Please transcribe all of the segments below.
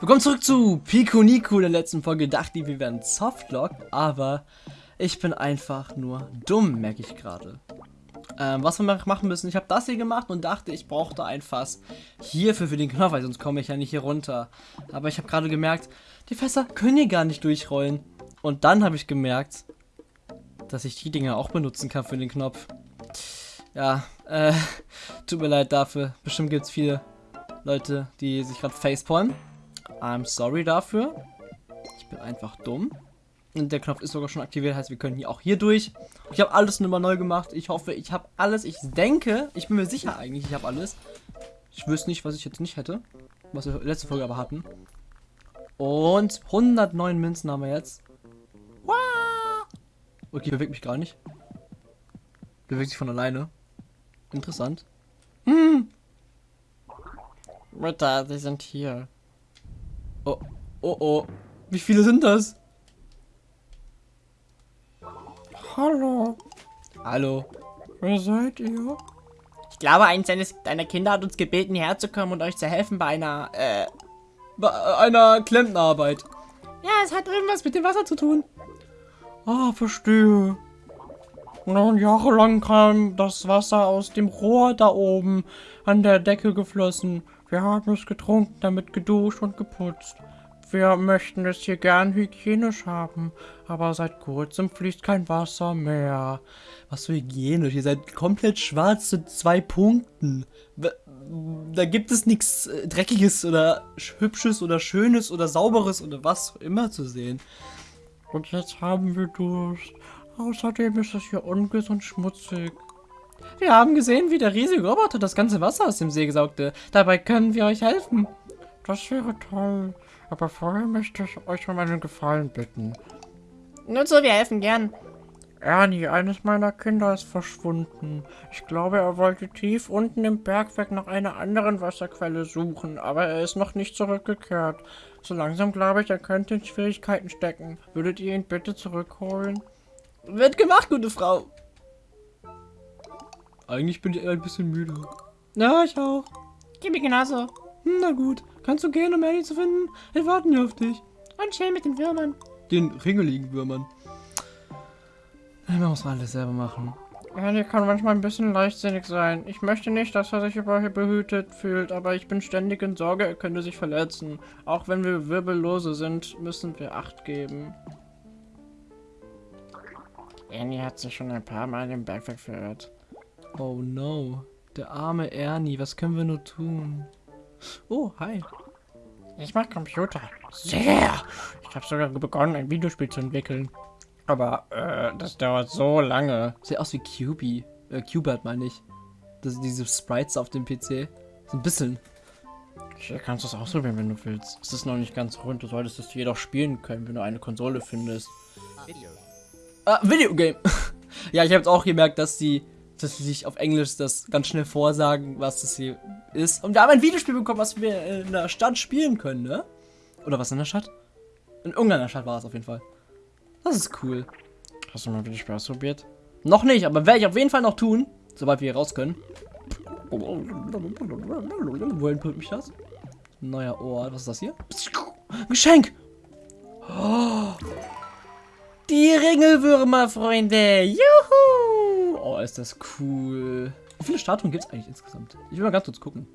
Willkommen zurück zu Pico Nico. In der letzten Folge dachte ich, wir wären Softlock, aber ich bin einfach nur dumm, merke ich gerade. Ähm, was wir machen müssen, ich habe das hier gemacht und dachte, ich brauchte ein Fass hierfür für den Knopf, weil sonst komme ich ja nicht hier runter. Aber ich habe gerade gemerkt, die Fässer können hier gar nicht durchrollen. Und dann habe ich gemerkt, dass ich die Dinger auch benutzen kann für den Knopf. Ja, äh, tut mir leid dafür. Bestimmt gibt es viele Leute, die sich gerade facepalmen. I'm sorry dafür. Ich bin einfach dumm. Und der Knopf ist sogar schon aktiviert, heißt wir können hier auch hier durch. Ich habe alles nochmal neu gemacht. Ich hoffe, ich habe alles. Ich denke, ich bin mir sicher eigentlich, ich habe alles. Ich wüsste nicht, was ich jetzt nicht hätte. Was wir letzte Folge aber hatten. Und 109 Münzen haben wir jetzt. Okay, bewegt mich gar nicht. Bewegt sich von alleine. Interessant. Hm. Mütter, sie sind hier. Oh, oh, oh. Wie viele sind das? Hallo. Hallo. Wer seid ihr? Ich glaube, eins seines, deiner Kinder hat uns gebeten, herzukommen und euch zu helfen bei einer, äh... Bei einer Klempnerarbeit. Ja, es hat irgendwas mit dem Wasser zu tun. Ah, verstehe. Nun, jahrelang kam das Wasser aus dem Rohr da oben an der Decke geflossen. Wir haben es getrunken, damit geduscht und geputzt. Wir möchten es hier gern hygienisch haben, aber seit kurzem fließt kein Wasser mehr. Was für hygienisch? Ihr seid komplett schwarz zu zwei Punkten. Da gibt es nichts äh, Dreckiges oder Hübsches oder Schönes oder Sauberes oder was immer zu sehen. Und jetzt haben wir Durst. Außerdem ist es hier ungesund schmutzig. Wir haben gesehen, wie der riesige Roboter das ganze Wasser aus dem See saugte. Dabei können wir euch helfen. Das wäre toll. Aber vorher möchte ich euch um einen Gefallen bitten. Nur so, wir helfen gern. Ernie, eines meiner Kinder ist verschwunden. Ich glaube, er wollte tief unten im Bergwerk nach einer anderen Wasserquelle suchen, aber er ist noch nicht zurückgekehrt. So langsam glaube ich, er könnte in Schwierigkeiten stecken. Würdet ihr ihn bitte zurückholen? Wird gemacht, gute Frau. Eigentlich bin ich eher ein bisschen müde. Ja, ich auch. Gib mir genauso. Na gut. Kannst du gehen, um Ellie zu finden? Wir warten hier auf dich. Und chill mit den Würmern. Den ringeligen Würmern. Man muss alles selber machen. Ellie kann manchmal ein bisschen leichtsinnig sein. Ich möchte nicht, dass er sich überbehütet fühlt, aber ich bin ständig in Sorge, er könnte sich verletzen. Auch wenn wir Wirbellose sind, müssen wir Acht geben. Ernie hat sich schon ein paar Mal im Bergwerk verirrt. Oh no. Der arme Ernie, was können wir nur tun? Oh, hi. Ich mag Computer. Sehr. Ich habe sogar begonnen, ein Videospiel zu entwickeln. Aber äh, das dauert so lange. Sieht aus wie QB. Äh, Qbert meine ich. Das sind diese Sprites auf dem PC. So ein bisschen. Hier kannst du es ausprobieren, wenn du willst. Es ist noch nicht ganz rund. Du solltest es jedoch spielen können, wenn du eine Konsole findest. Video. Ah, Videogame. ja, ich habe jetzt auch gemerkt, dass die dass sie sich auf Englisch das ganz schnell vorsagen, was das hier ist. Und wir haben ein Videospiel bekommen, was wir in der Stadt spielen können, ne? Oder was in der Stadt? In irgendeiner Stadt war es auf jeden Fall. Das ist cool. Hast du mal Videospiel ausprobiert? Noch nicht, aber werde ich auf jeden Fall noch tun, sobald wir hier raus können. Wohin bringt mich das? Neuer Ort. Was ist das hier? Geschenk! Oh. Die Ringelwürmer, Freunde! Juhu! Oh, ist das cool. Wie viele Statuen gibt es eigentlich insgesamt? Ich will mal ganz kurz gucken.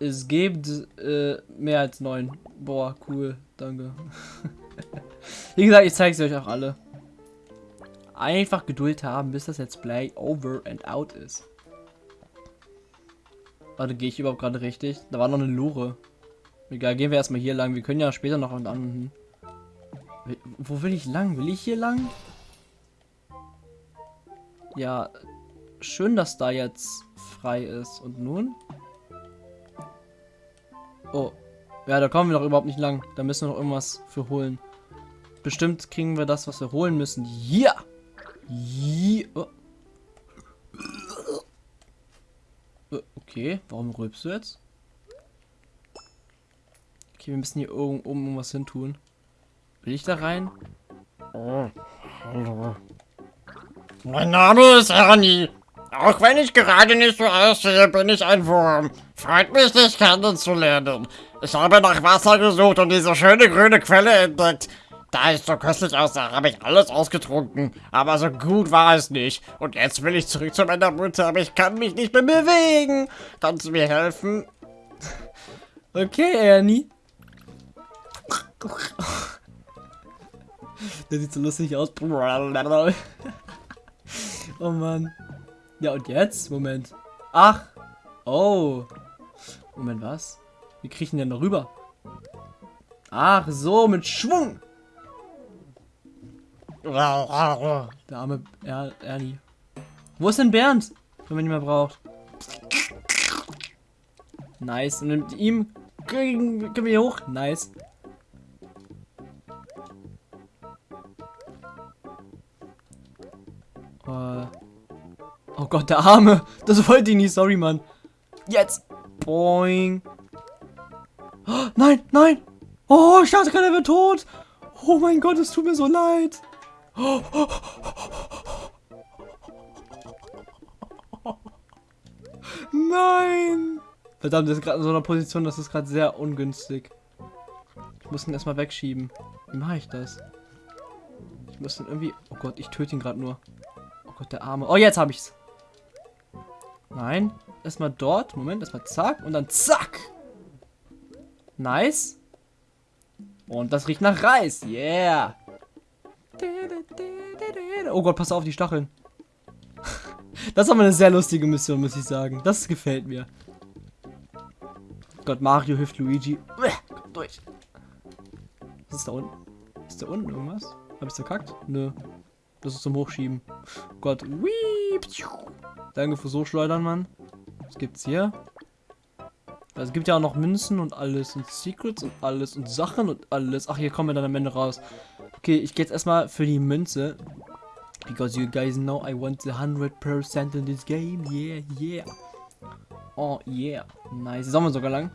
Es gibt äh, mehr als neun. Boah, cool. Danke. Wie gesagt, ich zeige sie euch auch alle. Einfach Geduld haben, bis das Let's Play over and out ist. Warte, gehe ich überhaupt gerade richtig? Da war noch eine Lore. Egal, gehen wir erstmal hier lang. Wir können ja später noch an. Wo will ich lang? Will ich hier lang? Ja, schön, dass da jetzt frei ist. Und nun? Oh. Ja, da kommen wir doch überhaupt nicht lang. Da müssen wir noch irgendwas für holen. Bestimmt kriegen wir das, was wir holen müssen. Ja! Ja! Oh. Okay, warum rülpst du jetzt? Okay, wir müssen hier oben irgendwas hin tun. Will ich da rein? Oh, hallo. Mein Name ist Ernie. Auch wenn ich gerade nicht so aussehe, bin ich ein Wurm. Freut mich, dich kennenzulernen. Ich habe nach Wasser gesucht und diese schöne grüne Quelle entdeckt. Da es so köstlich aussah, habe ich alles ausgetrunken. Aber so gut war es nicht. Und jetzt will ich zurück zu meiner Mutter, aber ich kann mich nicht mehr bewegen. Kannst du mir helfen? Okay, Ernie. Der sieht so lustig aus. Oh Mann. Ja, und jetzt? Moment. Ach. Oh. Moment, was? Wie ihn denn da rüber? Ach so, mit Schwung. Der arme er Ernie. Wo ist denn Bernd? Wenn man ihn mehr braucht. Nice. Und mit ihm können wir hier hoch. Nice. Äh. Oh Gott, der Arme. Das wollte ich nicht. Sorry, Mann. Jetzt. Boing. Oh, nein, nein. Oh, ich dachte gerade, er wird tot. Oh mein Gott, es tut mir so leid. Nein. Verdammt, das ist gerade in so einer Position, das ist gerade sehr ungünstig. Ich muss ihn erstmal wegschieben. Wie mache ich das? Ich muss ihn irgendwie... Oh Gott, ich töte ihn gerade nur. Oh Gott, der Arme. Oh, jetzt habe ich's. Nein. Erstmal dort. Moment, erstmal zack. Und dann zack. Nice. Und das riecht nach Reis. Yeah. Oh Gott, pass auf, die Stacheln. Das ist aber eine sehr lustige Mission, muss ich sagen. Das gefällt mir. Gott, Mario hilft Luigi. Kommt durch. Was ist da unten? Ist da unten irgendwas? Hab ich's verkackt? Nö. Das ist zum Hochschieben. Gott. Whee. Danke für so schleudern, Mann. Was gibt's hier? Also, es gibt ja auch noch Münzen und alles und Secrets und alles und Sachen und alles. Ach, hier kommen wir dann am Ende raus. Okay, ich gehe jetzt erstmal für die Münze. Because you guys know I want the 100% in this game. Yeah, yeah. Oh, yeah. Nice. Sommer sogar lang.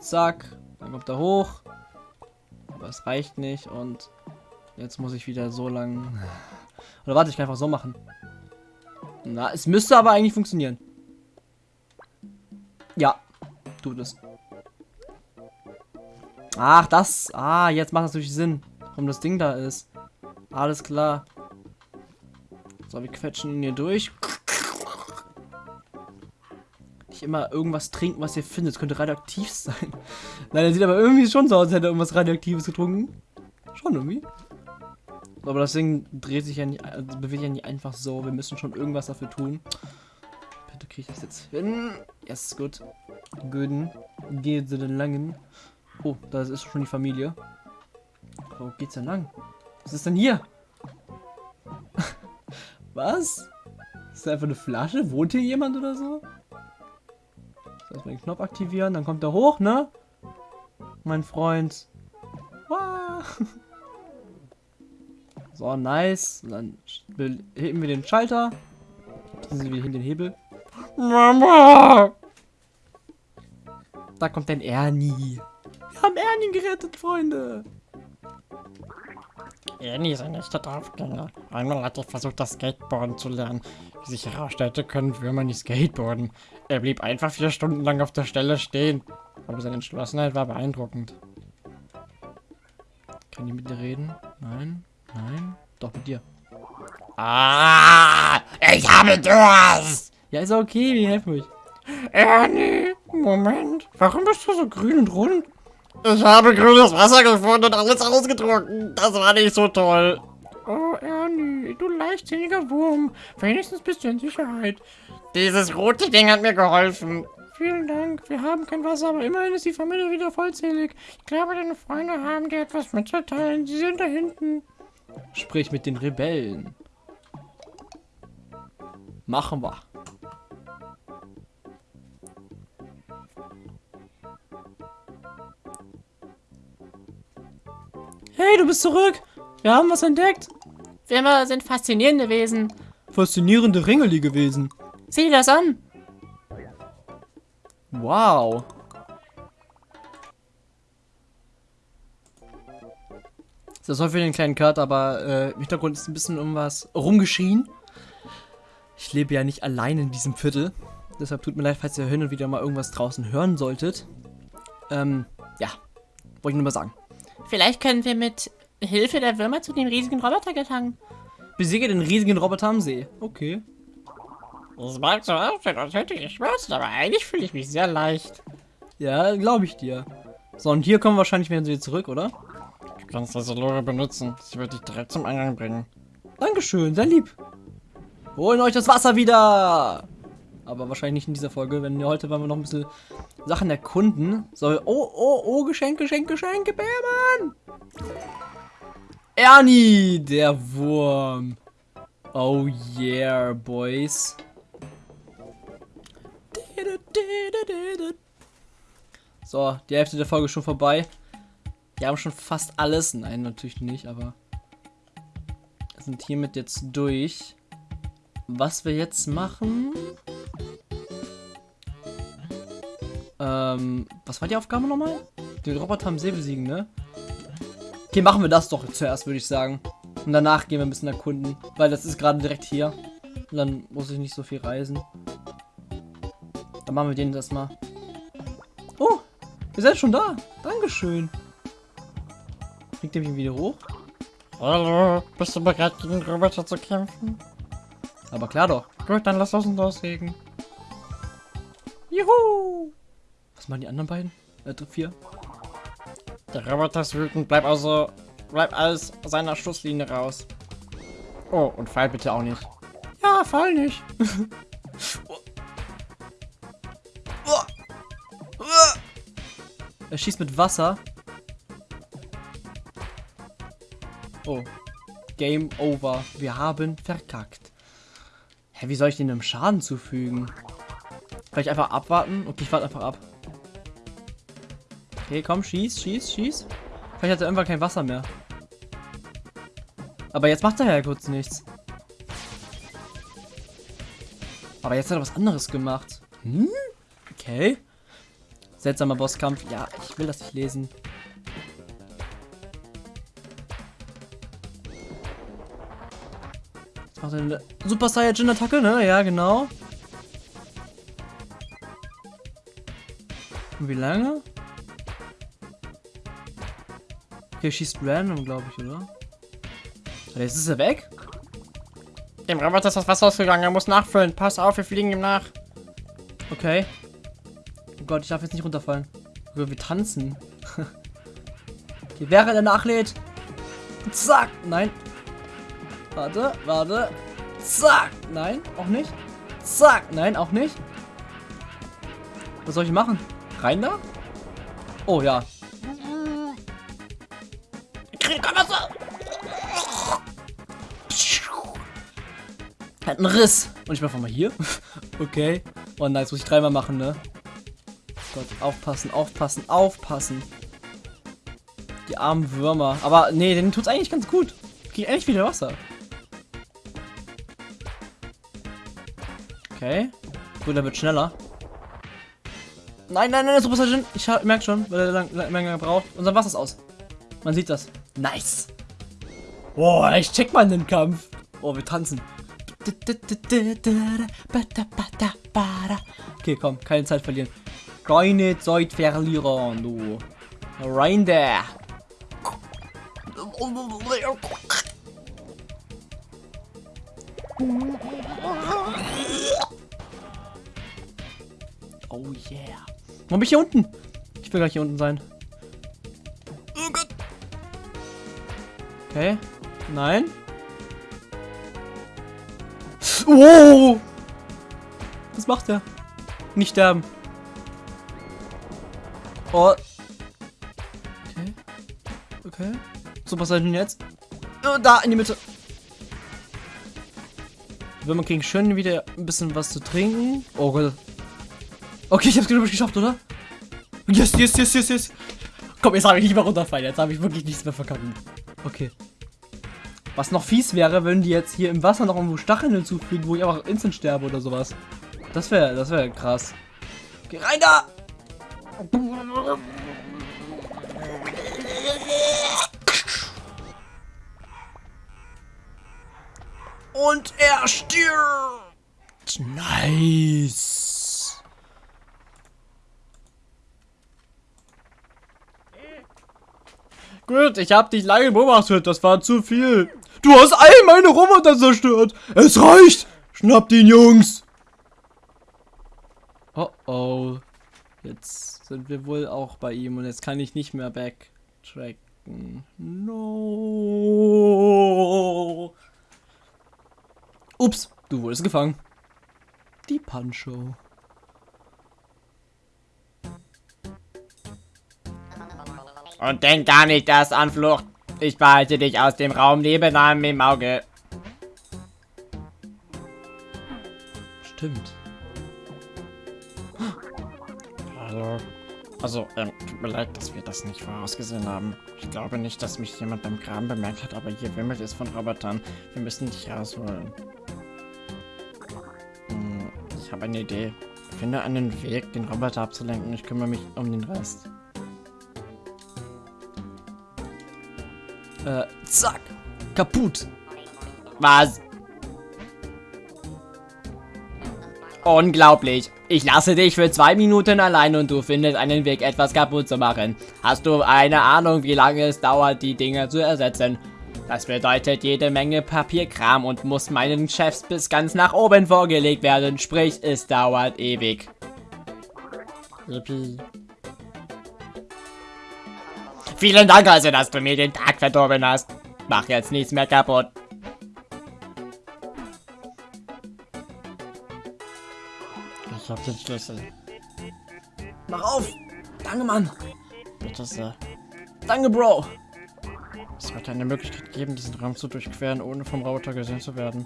Zack. Dann kommt er hoch. Aber es reicht nicht. Und jetzt muss ich wieder so lang... Oder warte, ich kann einfach so machen. Na, es müsste aber eigentlich funktionieren. Ja, tut es. Ach, das. Ah, jetzt macht das natürlich Sinn, warum das Ding da ist. Alles klar. So, wir quetschen ihn hier durch. Nicht immer irgendwas trinken, was ihr findet. Das könnte radioaktiv sein. Nein, er sieht aber irgendwie schon so aus, als hätte er irgendwas Radioaktives getrunken. Schon irgendwie. Aber das Ding dreht sich ja nicht, also bewegt ja nicht einfach so. Wir müssen schon irgendwas dafür tun. Bitte kriege ich das jetzt hin. Yes, gut. Guten. Geht sie denn langen? Oh, da ist schon die Familie. Wo geht's denn lang? Was ist denn hier? Was? Ist das einfach eine Flasche? Wohnt hier jemand oder so? So, erstmal den Knopf aktivieren, dann kommt er hoch, ne? Mein Freund. Wow. So, nice. Und dann heben wir den Schalter. Sind wir hin den Hebel. Mama! Da kommt ein Ernie. Wir haben Ernie gerettet, Freunde. Ernie ist ein echter Draufgänger. Einmal hat er versucht, das Skateboarden zu lernen. Wie sich herausstellte, können Würmer nicht skateboarden. Er blieb einfach vier Stunden lang auf der Stelle stehen. Aber seine Entschlossenheit war beeindruckend. Kann ich mit dir reden? Nein, nein. Doch, mit dir. Ah, ich habe Durst! Ja, ist okay, wir helfen euch. Ernie, Moment. Warum bist du so grün und rund? Ich habe grünes Wasser gefunden und alles ausgetrunken. Das war nicht so toll. Oh, Ernie, du leichtsinniger Wurm. Wenigstens bist du in Sicherheit. Dieses rote Ding hat mir geholfen. Vielen Dank. Wir haben kein Wasser, aber immerhin ist die Familie wieder vollzählig. Ich glaube, deine Freunde haben dir etwas mitzuteilen. Sie sind da hinten. Sprich mit den Rebellen. Machen wir. Hey, du bist zurück. Wir haben was entdeckt. Würmer sind faszinierende Wesen. Faszinierende Ringeli gewesen. Sieh dir das an. Wow. Das soll für den kleinen Cut, aber äh, im Hintergrund ist ein bisschen irgendwas rumgeschrien. Ich lebe ja nicht allein in diesem Viertel. Deshalb tut mir leid, falls ihr hin und wieder mal irgendwas draußen hören solltet. Ähm, ja. Wollte ich nur mal sagen. Vielleicht können wir mit Hilfe der Würmer zu dem riesigen Roboter gelangen. Besiege den riesigen Roboter am See. Okay. Es mag so aussehen, als hätte ich Schmerzen, aber eigentlich fühle ich mich sehr leicht. Ja, glaube ich dir. So, und hier kommen wahrscheinlich wieder zurück, oder? Kannst diese Lore benutzen. Sie wird dich direkt zum Eingang bringen. Dankeschön, sehr lieb. Holen euch das Wasser wieder! Aber wahrscheinlich nicht in dieser Folge, denn heute wollen wir noch ein bisschen Sachen erkunden. So, oh, oh, oh, Geschenk, Geschenk, Geschenke, Bärmann! Ernie, der Wurm. Oh yeah, boys. So, die Hälfte der Folge ist schon vorbei. Wir haben schon fast alles. Nein, natürlich nicht, aber sind hiermit jetzt durch. Was wir jetzt machen. Ähm, was war die Aufgabe nochmal? Den Roboter am See besiegen, ne? Okay, machen wir das doch zuerst, würde ich sagen. Und danach gehen wir ein bisschen erkunden. Weil das ist gerade direkt hier. Und dann muss ich nicht so viel reisen. Dann machen wir den das mal. Oh, ihr seid schon da. Dankeschön. Kriegt ihr mich wieder hoch? Hallo, bist du bereit, gegen den Roboter zu kämpfen? Aber klar doch. Gut, dann lass uns loslegen. Juhu! Was machen die anderen beiden? Äh, vier? Der Roboter ist wütend, bleib also, bleib aus seiner Schusslinie raus. Oh, und fall bitte auch nicht. Ja, fall nicht. Er schießt mit Wasser. Oh. Game over. Wir haben verkackt. Hä, wie soll ich denn einem Schaden zufügen? Vielleicht einfach abwarten? Okay, ich warte einfach ab. Okay, komm, schieß, schieß, schieß. Vielleicht hat er irgendwann kein Wasser mehr. Aber jetzt macht er ja kurz nichts. Aber jetzt hat er was anderes gemacht. Hm? Okay. Seltsamer Bosskampf. Ja, ich will das nicht lesen. Macht er Super Saiyajin Attacke, ne? Ja, genau. Und wie lange? Okay, schießt random, glaube ich, oder? Jetzt ist er weg? Dem Roboter ist das Wasser ausgegangen, er muss nachfüllen. Pass auf, wir fliegen ihm nach. Okay. Oh Gott, ich darf jetzt nicht runterfallen. Oder wir tanzen. okay, während er nachlädt. Zack. Nein. Warte, warte. Zack. Nein, auch nicht. Zack. Nein, auch nicht. Was soll ich machen? Rein da? Oh ja. Hat einen Riss. Und ich mach einfach mal hier. okay. Oh nice, muss ich dreimal machen, ne? Gott, aufpassen, aufpassen, aufpassen. Die armen Würmer. Aber nee, denen tut's eigentlich ganz gut. Krieg endlich wieder Wasser. Okay. Gut, der wird schneller. Nein, nein, nein, Super Saiyan. Ich merke schon, weil er lang, lang, länger braucht. Unser Wasser ist aus. Man sieht das. Nice. Boah, ich check mal den Kampf. Oh, wir tanzen. Okay, komm, keine Zeit verlieren. Keine Zeit verlieren, du. Rein da. Oh yeah. Wo bin ich hier unten? Ich will gleich hier unten sein. Oh Gott. Okay. Nein. Oh! Was macht er? Nicht sterben. Oh. Okay. Okay. So, was soll denn jetzt? Oh, da, in die Mitte. Wenn man kriegen schön wieder ein bisschen was zu trinken. Oh Gott. Okay, ich hab's glaube ich geschafft, oder? Yes, yes, yes, yes, yes. Komm, jetzt habe ich nicht mehr runterfallen. Jetzt habe ich wirklich nichts mehr verkacken. Okay. Was noch fies wäre, wenn die jetzt hier im Wasser noch irgendwo Stacheln hinzufügen, wo ich einfach instant sterbe oder sowas. Das wäre, das wäre krass. Geh rein da! Und er stirbt! Nice. Gut, ich hab dich lange beobachtet. Das war zu viel. Du hast all meine Roboter zerstört. Es reicht. Schnappt ihn, Jungs. Oh oh. Jetzt sind wir wohl auch bei ihm und jetzt kann ich nicht mehr backtracken. No. Ups, du wurdest gefangen. Die Pancho. Und denk gar nicht erst an Flucht. Ich behalte dich aus dem Raum nebenan im Auge. Stimmt. Hallo. Also, ähm, tut mir leid, dass wir das nicht vorausgesehen haben. Ich glaube nicht, dass mich jemand beim Graben bemerkt hat, aber hier wimmelt es von Robotern. Wir müssen dich rausholen. Hm, ich habe eine Idee. Finde einen Weg, den Roboter abzulenken. Ich kümmere mich um den Rest. Äh, zack. Kaputt. Was? Unglaublich. Ich lasse dich für zwei Minuten allein und du findest einen Weg, etwas kaputt zu machen. Hast du eine Ahnung, wie lange es dauert, die Dinge zu ersetzen? Das bedeutet jede Menge Papierkram und muss meinen Chefs bis ganz nach oben vorgelegt werden. Sprich, es dauert ewig. Yippie. Vielen Dank also, dass du mir den Tag verdorben hast. Mach jetzt nichts mehr kaputt. Ich habe den Schlüssel. Mach auf. Danke, Mann. Bitte sehr. Danke, Bro. Es wird eine Möglichkeit geben, diesen Raum zu durchqueren, ohne vom Roboter gesehen zu werden.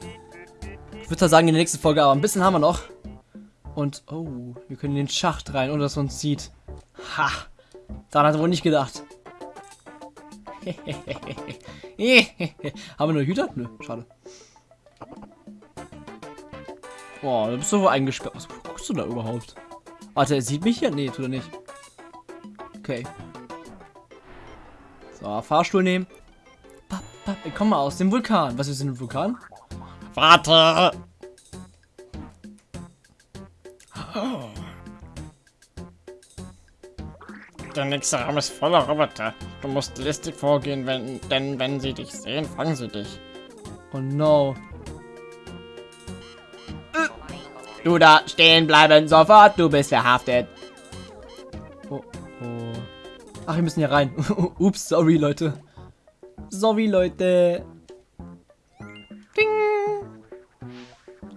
Ich würde sagen, in der nächsten Folge, aber ein bisschen haben wir noch. Und, oh, wir können in den Schacht rein, ohne dass man uns sieht. Ha. Daran hat er wohl nicht gedacht. haben wir nur Hüter? Nö, schade. Oh, da bist du wohl eingesperrt. Was guckst du da überhaupt? Warte, er sieht mich hier? Nee, tut er nicht. Okay. So, Fahrstuhl nehmen. Papp, papp, komm mal aus dem Vulkan. Was ist denn ein Vulkan? Warte! Der nächste Raum ist voller Roboter. Du musst listig vorgehen, wenn, denn wenn sie dich sehen, fangen sie dich. Oh no. Du da stehen bleiben sofort, du bist verhaftet. Oh, oh. Ach, wir müssen hier rein. Ups, sorry, Leute. Sorry, Leute. Ding.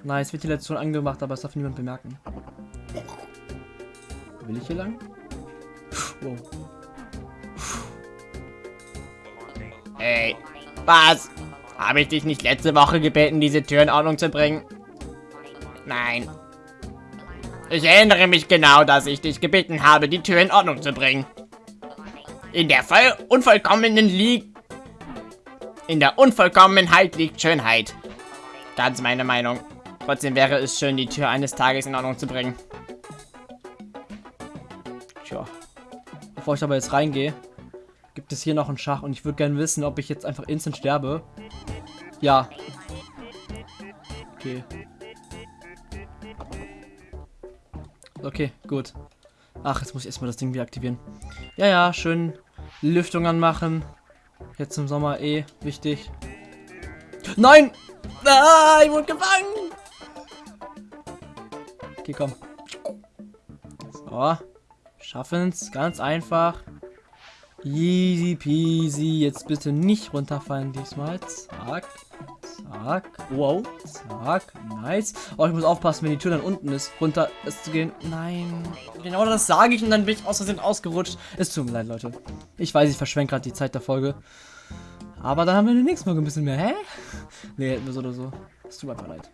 Nice, wird die letzte schon angemacht, aber es darf niemand bemerken. Will ich hier lang? Wow. Hey, was? Habe ich dich nicht letzte Woche gebeten, diese Tür in Ordnung zu bringen? Nein. Ich erinnere mich genau, dass ich dich gebeten habe, die Tür in Ordnung zu bringen. In der voll unvollkommenen liegt... In der Unvollkommenheit liegt Schönheit. Ganz meine Meinung. Trotzdem wäre es schön, die Tür eines Tages in Ordnung zu bringen. Bevor ich aber jetzt reingehe, gibt es hier noch einen Schach und ich würde gerne wissen, ob ich jetzt einfach instant sterbe. Ja. Okay. Okay, gut. Ach, jetzt muss ich erstmal das Ding wieder aktivieren. Ja, ja, schön Lüftung anmachen. Jetzt im Sommer eh wichtig. Nein! Ah, ich wurde gefangen! Okay, komm. So. Schaffen's. Ganz einfach. Easy peasy. Jetzt bitte nicht runterfallen diesmal. Zack. Zack. Wow. Zack. Nice. Oh, ich muss aufpassen, wenn die Tür dann unten ist. Runter ist zu gehen. Nein. Genau das sage ich und dann bin ich aus Versehen ausgerutscht. Es tut mir leid, Leute. Ich weiß, ich verschwenke gerade die Zeit der Folge. Aber dann haben wir der nächsten Folge ein bisschen mehr. Hä? Nee, hätten wir so oder so. Es tut mir einfach leid.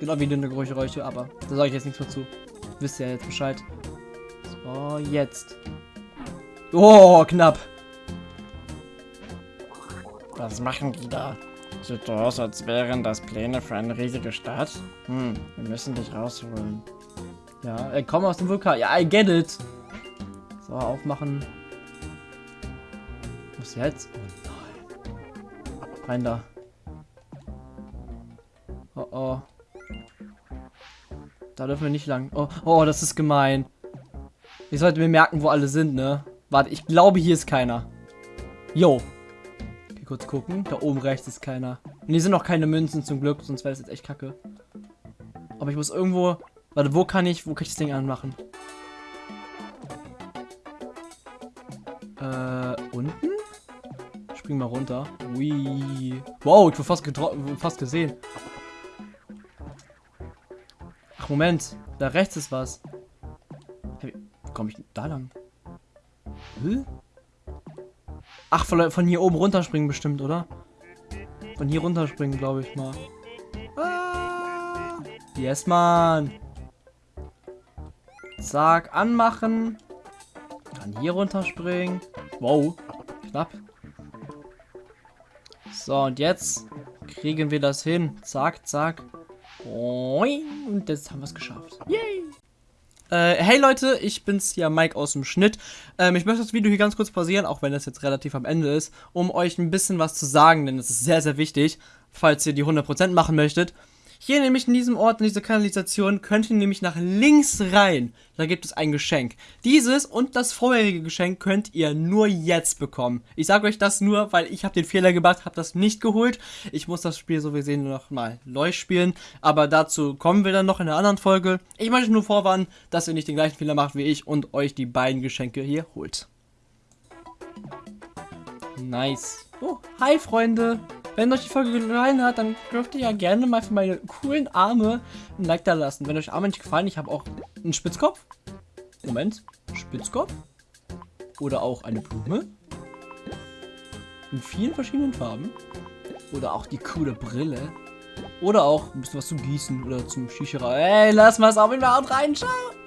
Genau wie dünne Geräusche, aber da sage ich jetzt nichts mehr zu. Wisst ihr ja jetzt Bescheid. So, jetzt. Oh, knapp. Was machen die da? Sieht so aus, als wären das Pläne für eine riesige Stadt. Hm, wir müssen dich rausholen. Ja, äh, komm aus dem Vulkan. Ja, I get it. So, aufmachen. Was jetzt? Oh nein. Rein da. Oh oh. Da dürfen wir nicht lang. Oh, oh, das ist gemein. Ich sollte mir merken, wo alle sind, ne? Warte, ich glaube, hier ist keiner. Jo. Okay, kurz gucken. Da oben rechts ist keiner. Und hier sind noch keine Münzen zum Glück, sonst wäre das jetzt echt kacke. Aber ich muss irgendwo... Warte, wo kann ich... Wo kann ich das Ding anmachen? Äh, unten? Spring mal runter. Ui. Wow, ich wurde fast, getro- fast gesehen. Ach, Moment. Da rechts ist was. Komme ich da lang? Hä? Ach, von, von hier oben runterspringen bestimmt, oder? Von hier runterspringen, glaube ich mal. Ah. Yes, Mann. Zack, anmachen. Dann hier runterspringen. Wow. Knapp. So, und jetzt kriegen wir das hin. Zack, zack. Und jetzt haben wir es geschafft. Yay. Äh, hey Leute, ich bin's ja Mike aus dem Schnitt. Ähm, ich möchte das Video hier ganz kurz pausieren, auch wenn das jetzt relativ am Ende ist, um euch ein bisschen was zu sagen, denn es ist sehr, sehr wichtig, falls ihr die 100% machen möchtet. Hier nämlich in diesem Ort, in dieser Kanalisation, könnt ihr nämlich nach links rein. Da gibt es ein Geschenk. Dieses und das vorherige Geschenk könnt ihr nur jetzt bekommen. Ich sage euch das nur, weil ich habe den Fehler gemacht, habe das nicht geholt. Ich muss das Spiel so wie sehen noch mal neu spielen. Aber dazu kommen wir dann noch in einer anderen Folge. Ich möchte nur vorwarnen, dass ihr nicht den gleichen Fehler macht wie ich und euch die beiden Geschenke hier holt. Nice. Oh, hi Freunde. Wenn euch die Folge gefallen hat, dann dürft ihr ja gerne mal für meine coolen Arme ein Like da lassen. Wenn euch Arme nicht gefallen, ich habe auch einen Spitzkopf. Moment. Spitzkopf. Oder auch eine Blume. In vielen verschiedenen Farben. Oder auch die coole Brille. Oder auch ein bisschen was zum Gießen oder zum Shisha. Ey, lass mal es auf jeden Fall reinschauen.